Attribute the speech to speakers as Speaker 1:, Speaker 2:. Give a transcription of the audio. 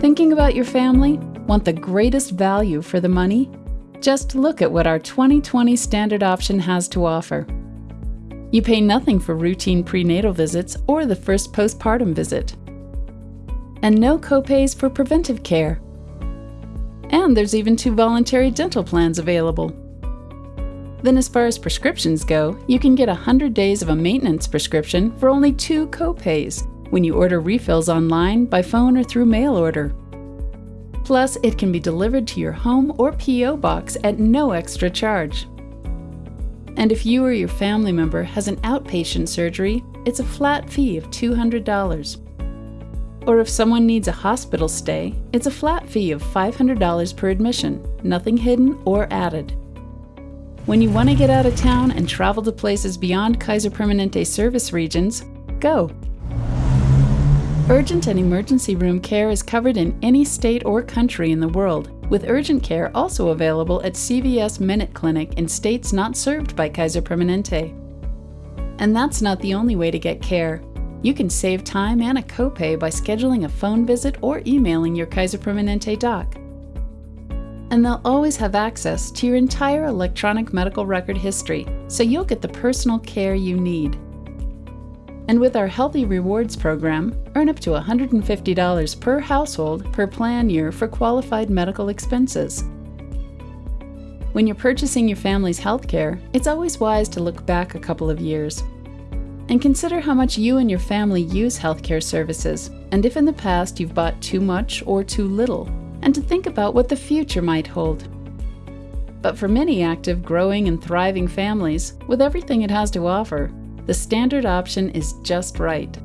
Speaker 1: Thinking about your family? Want the greatest value for the money? Just look at what our 2020 standard option has to offer. You pay nothing for routine prenatal visits or the first postpartum visit. And no copays for preventive care. And there's even two voluntary dental plans available. Then as far as prescriptions go, you can get 100 days of a maintenance prescription for only two copays when you order refills online, by phone, or through mail order. Plus, it can be delivered to your home or P.O. box at no extra charge. And if you or your family member has an outpatient surgery, it's a flat fee of $200. Or if someone needs a hospital stay, it's a flat fee of $500 per admission, nothing hidden or added. When you want to get out of town and travel to places beyond Kaiser Permanente service regions, go! Urgent and emergency room care is covered in any state or country in the world, with urgent care also available at CVS Minute Clinic in states not served by Kaiser Permanente. And that's not the only way to get care. You can save time and a copay by scheduling a phone visit or emailing your Kaiser Permanente doc. And they'll always have access to your entire electronic medical record history, so you'll get the personal care you need. And with our Healthy Rewards program, earn up to $150 per household per plan year for qualified medical expenses. When you're purchasing your family's healthcare, it's always wise to look back a couple of years and consider how much you and your family use healthcare services, and if in the past you've bought too much or too little, and to think about what the future might hold. But for many active, growing, and thriving families, with everything it has to offer, the standard option is just right.